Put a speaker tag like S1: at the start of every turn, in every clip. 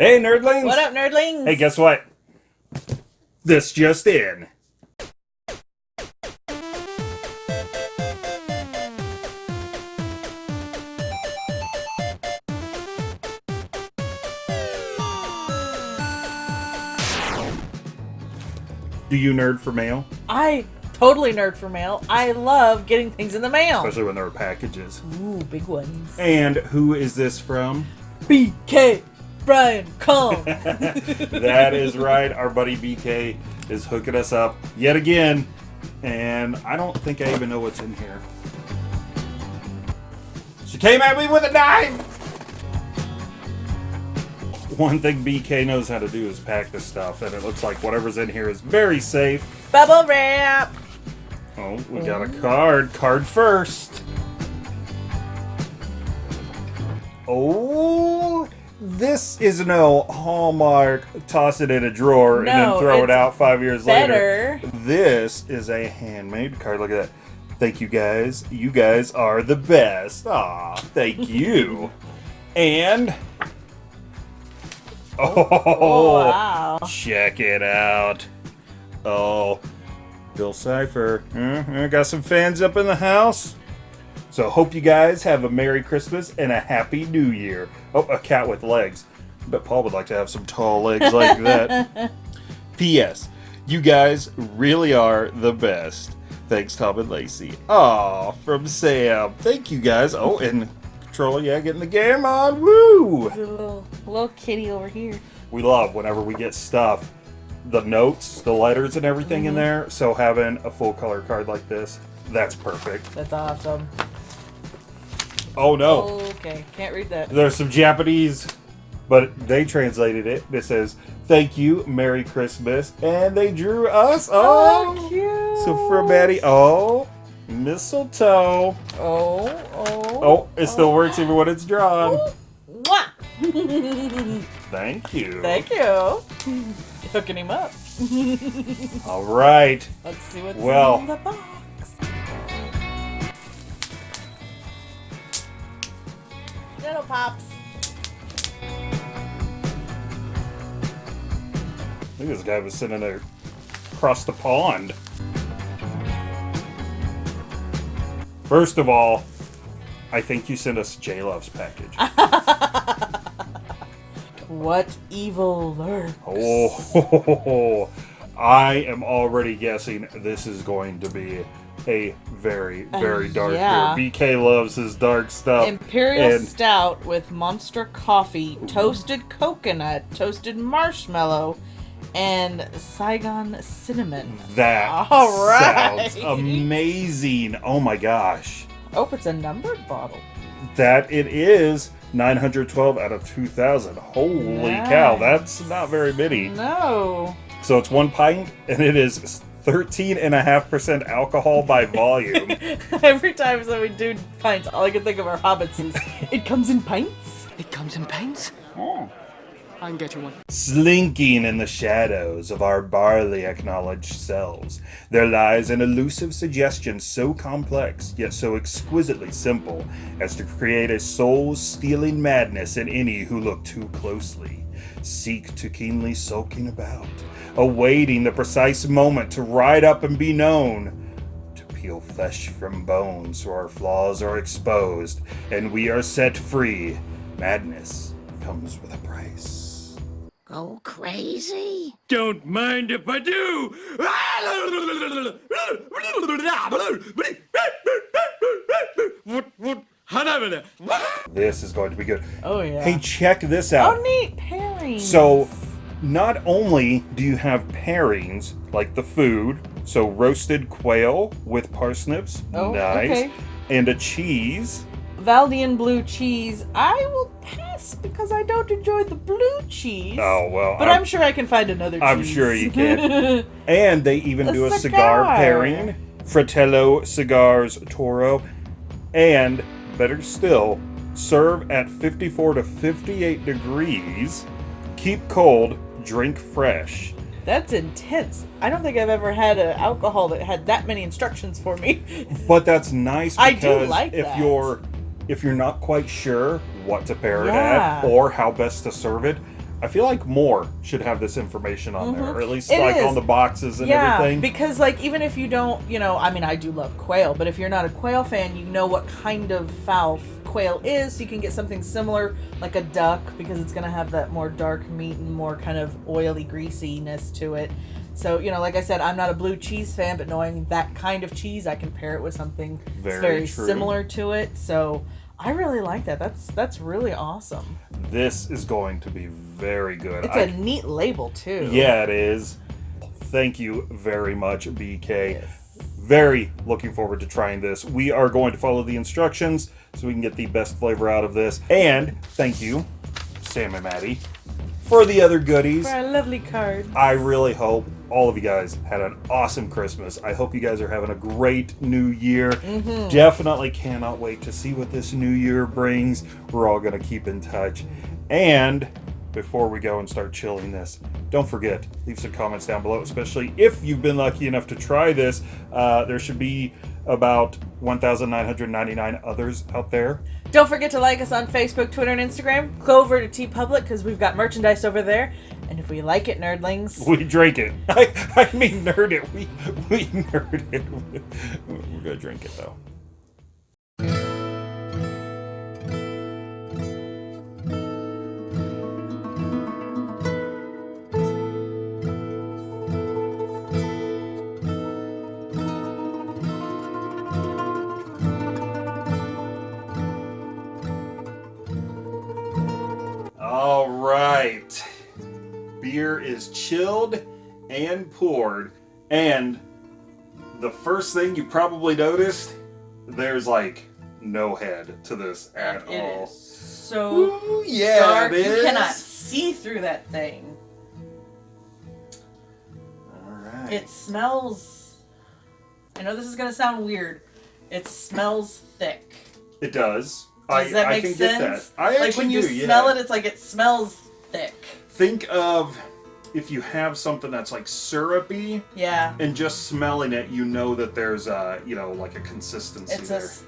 S1: Hey, nerdlings!
S2: What up, nerdlings?
S1: Hey, guess what? This just in. Do you nerd for mail?
S2: I totally nerd for mail. I love getting things in the mail.
S1: Especially when there are packages.
S2: Ooh, big ones.
S1: And who is this from?
S2: BK Brian Kong.
S1: that is right. Our buddy BK is hooking us up yet again. And I don't think I even know what's in here. She came at me with a knife! One thing BK knows how to do is pack this stuff, and it looks like whatever's in here is very safe.
S2: Bubble wrap.
S1: Oh, we got a card. Card first. Oh, this is no Hallmark. Toss it in a drawer and then throw it out five years
S2: better.
S1: later. This is a handmade card. Look at that. Thank you guys. You guys are the best. Aw, thank you. and oh,
S2: Oh, wow.
S1: check it out. Oh, Bill Cipher. Mm, I got some fans up in the house. So hope you guys have a Merry Christmas and a Happy New Year. Oh, a cat with legs. But Paul would like to have some tall legs like that. P.S. You guys really are the best. Thanks, Tom and Lacey. Aw, from Sam. Thank you guys. Oh, and Controller, yeah, getting the game on. Woo!
S2: There's a little, little kitty over here.
S1: we love whenever we get stuff the notes the letters and everything in mm-hmm. there so having a full color card like this that's perfect
S2: That's awesome.
S1: Oh no
S2: Okay, can't read that.
S1: there's some japanese but they translated it it says thank you merry christmas and they drew us oh,
S2: Oh, cute.
S1: so for Maddie, oh mistletoe
S2: Oh, oh.
S1: oh it still works oh. even when it's drawn
S2: Mwah.
S1: thank you
S2: Thank you. Hooking him up.
S1: all right
S2: Let's see what's
S1: Well.
S2: in the box. Pops.
S1: I think this guy was sitting there across the pond. First of all, I think you sent us J Love's package.
S2: What evil lurks?
S1: oh, I am already guessing this is going to be a very, very
S2: Uh,
S1: dark
S2: yeah.
S1: beer. BK loves his dark stuff.
S2: Imperial
S1: and
S2: Stout with Monster Coffee, toasted coconut, toasted marshmallow, and Saigon cinnamon.
S1: that
S2: All right.
S1: sounds amazing. Oh my gosh.
S2: Oh, it's a numbered bottle.
S1: that it is 912 out of 2000 holy cow that's not very many
S2: No.
S1: So it's one pint and it is 13.5% alcohol by volume
S2: Every time that we do pints, all I can think of are hobbits is it comes in pints.
S3: It comes in pints. Oh. I can get you one.
S1: slinking in the shadows of our barley acknowledged selves there lies an elusive suggestion so complex yet so exquisitely simple as to create a soul-stealing madness in any who look too closely seek too keenly sulking about awaiting the precise moment to ride up and be known to peel flesh from bone so our flaws are exposed and we are set free madness comes with a price
S4: Go crazy?
S3: Don't mind if I do.
S1: This is going to be good.
S2: Oh yeah.
S1: Hey, check this out.
S2: oh neat pairings.
S1: So, not only do you have pairings like the food, so roasted quail with parsnips,
S2: Oh,
S1: nice,
S2: okay.
S1: and a cheese.
S2: Valdeon blue cheese. I will pass because I don't enjoy the blue cheese.
S1: Oh well,
S2: But I'm, sure I can find another cheese.
S1: I'm sure you can. and they even
S2: A
S1: do a cigar
S2: cigar.
S1: pairing, Fratello Cigars Toro, and better still, serve at 54 to 58 degrees, keep cold, drink fresh.
S2: That's intense. I don't think I've ever had an alcohol that had that many instructions for me.
S1: But that's nice
S2: I do
S1: because
S2: like
S1: if
S2: that.
S1: you're if you're not quite sure what to pair it
S2: Yeah.
S1: at or how best to serve it, I feel like more should have this information on there, or at least
S2: Mm-hmm. It
S1: like
S2: is.
S1: on the boxes and
S2: yeah,
S1: everything.
S2: because like even if you don't, you know, I mean, I do love quail, but if you're not a quail fan, you know what kind of fowl quail is, so you can get something similar like a duck because it's gonna have that more dark meat and more kind of oily greasiness to it. So you know, like I said, I'm not a blue cheese fan, but knowing that kind of cheese, I can pair it with something
S1: Very
S2: very similar to it. So I really like that. That's that's really awesome.
S1: This is going to be very good.
S2: It's
S1: I-
S2: a neat label too.
S1: Yeah, it is. Thank you very much, BK.
S2: Yes.
S1: Very looking forward to trying this. We are going to follow the instructions so we can get the best flavor out of this. And thank you, Sam and Maddie, for the other goodies.
S2: For a lovely card.
S1: I really hope all of you guys had an awesome Christmas. I hope you guys are having a great new year. Definitely cannot wait to see what this new year brings. We're all going to keep in touch. And before we go and start chilling this, don't forget, leave some comments down below, especially if you've been lucky enough to try this. Uh, there should be about 1,999 others out there.
S2: Don't forget to like us on Facebook, Twitter, and Instagram. Go over to TeePublic because we've got merchandise over there. And if we like it, nerdlings,
S1: We drink it. I, I mean, nerd it. We, we nerd it. We're to drink it, though. Beer is chilled and poured. And the first thing you probably noticed, there's like no head to this at
S2: it
S1: all.
S2: so
S1: Ooh, yeah,
S2: dark. You cannot see through that thing.
S1: All right.
S2: It smells. I know this is gonna sound weird. It smells thick.
S1: It does.
S2: Does
S1: I,
S2: that
S1: I
S2: make
S1: can
S2: sense?
S1: get that. I
S2: like when you
S1: do, yeah.
S2: smell it, it's like it smells.
S1: Think of if you have something that's like syrupy
S2: Yeah.
S1: and just smelling it, you know that there's uh, you know, like a consistency
S2: It's a.
S1: there.
S2: s-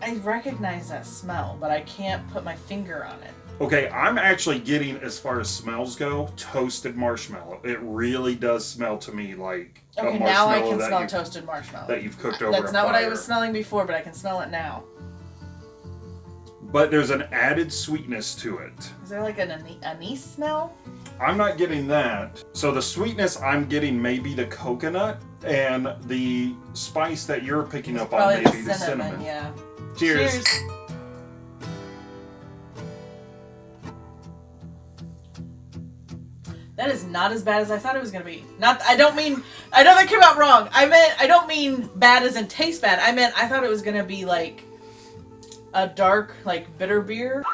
S2: I recognize that smell, but I can't put my finger on it.
S1: Okay, I'm actually getting as far as smells go, toasted marshmallow. It really does smell to me like a
S2: Okay,
S1: marshmallow
S2: now I can
S1: that
S2: smell
S1: you've,
S2: toasted marshmallow.
S1: that you've cooked over
S2: That's
S1: a
S2: not what I was smelling before, but I can smell it now.
S1: But there's an added sweetness to it.
S2: Is there like an anise smell?
S1: I'm not getting that. So the sweetness I'm getting maybe the coconut and the spice that you're picking
S2: It's
S1: up on
S2: probably
S1: maybe the cinnamon.
S2: Yeah.
S1: Cheers.
S2: That is not as bad as I thought it was gonna be. Not, I don't mean, I know that came out wrong. I meant, I don't mean bad as in taste bad. I meant I thought it was gonna be like a dark, like bitter beer.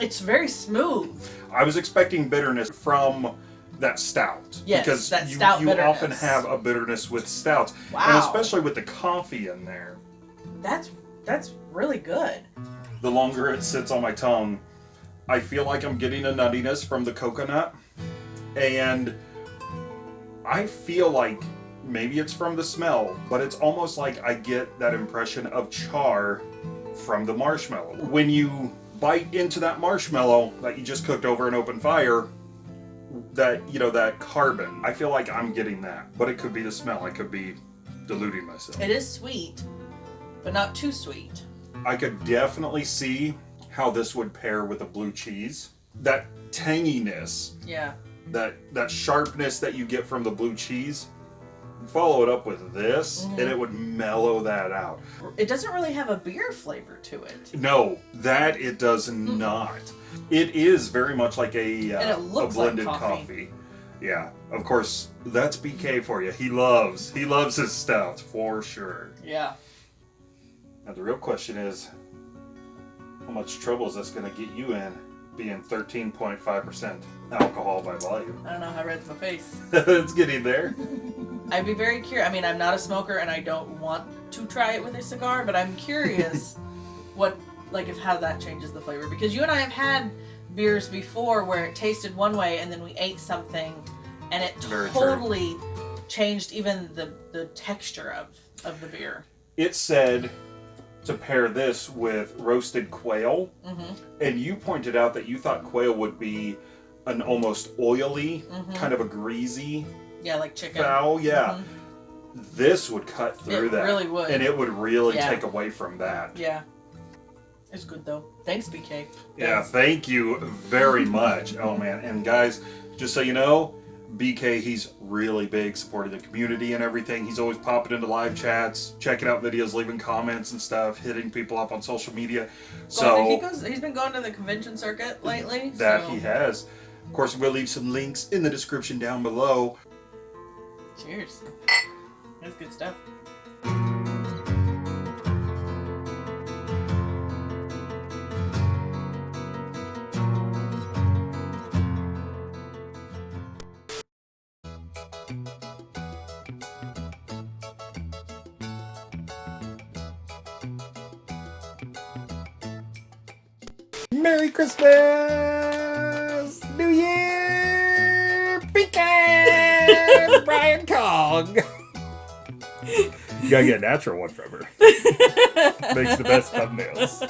S2: It's very smooth.
S1: I was expecting bitterness from that stout.
S2: Yes,
S1: because
S2: that
S1: you,
S2: stout
S1: you often
S2: bitterness.
S1: have a bitterness with stouts. And especially with the coffee in there.
S2: That's that's really good.
S1: the longer it sits on my tongue, I feel like I'm getting a nuttiness from the coconut. And I feel like maybe it's from the smell, but it's almost like I get that impression of char from the marshmallow. When you bite into that marshmallow that you just cooked over an open fire, that, you know, that carbon, I feel like I'm getting that. But it could be the smell, I could be deluding myself.
S2: It is sweet, but not too sweet.
S1: I could definitely see how this would pair with a blue cheese. That tanginess,
S2: Yeah.
S1: that that sharpness that you get from the blue cheese, follow it up with this,
S2: Mm-hmm.
S1: and it would mellow that out.
S2: It doesn't really have a beer flavor to it.
S1: No, that it does not. It is very much like a, uh, a
S2: looks like
S1: blended
S2: coffee.
S1: Yeah, of course, that's BK for you. He loves he loves his stouts for sure.
S2: Yeah.
S1: Now the real question is, how much trouble is this going to get you in, being 13.5% alcohol by volume?
S2: I don't know how red's my face.
S1: it's getting there.
S2: I'd be very curious. I mean, I'm not a smoker and I don't want to try it with a cigar, but I'm curious what, like, if how that changes the flavor. Because you and I have had beers before where it tasted one way and then we ate something and it
S1: Very true.
S2: totally changed even the, the texture of, of the beer.
S1: It said to pair this with roasted quail,
S2: Mm-hmm.
S1: and you pointed out that you thought quail would be an almost oily,
S2: Mm-hmm.
S1: kind of a greasy
S2: Yeah, like chicken.
S1: fowl. Yeah, mm-hmm. this would cut through
S2: It
S1: that,
S2: really would.
S1: and it would really
S2: Yeah.
S1: take away from that.
S2: Yeah. It's good though. Thanks, BK.
S1: Yeah, thank you very much. Oh man, and guys, just so you know, BK he's really big supporting the community and everything. He's always popping into live chats, checking out videos, leaving comments and stuff, hitting people up on social media.
S2: So he goes, he's been going to the convention circuit lately.
S1: that
S2: so-
S1: he has. Of course, we'll leave some links in the description down below.
S2: Cheers. That's good stuff.
S1: Merry Christmas! Kong! You gotta get a natural one from her. Makes the best thumbnails.